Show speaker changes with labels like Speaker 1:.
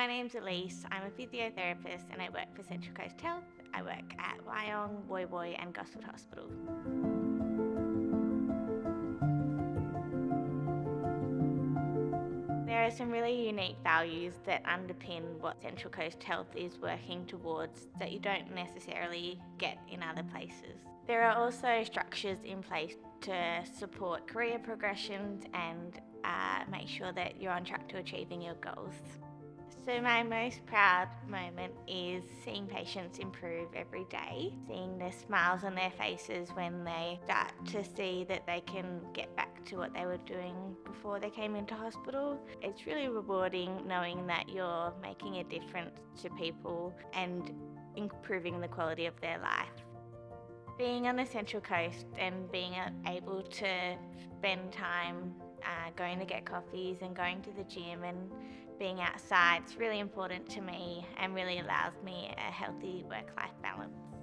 Speaker 1: My name's Elise. I'm a physiotherapist and I work for Central Coast Health. I work at Wyong, Woy Woy and Gosford Hospital. There are some really unique values that underpin what Central Coast Health is working towards that you don't necessarily get in other places. There are also structures in place to support career progressions and uh, make sure that you're on track to achieving your goals. So my most proud moment is seeing patients improve every day, seeing the smiles on their faces when they start to see that they can get back to what they were doing before they came into hospital. It's really rewarding knowing that you're making a difference to people and improving the quality of their life. Being on the Central Coast and being able to spend time uh, going to get coffees and going to the gym and being outside is really important to me and really allows me a healthy work-life balance.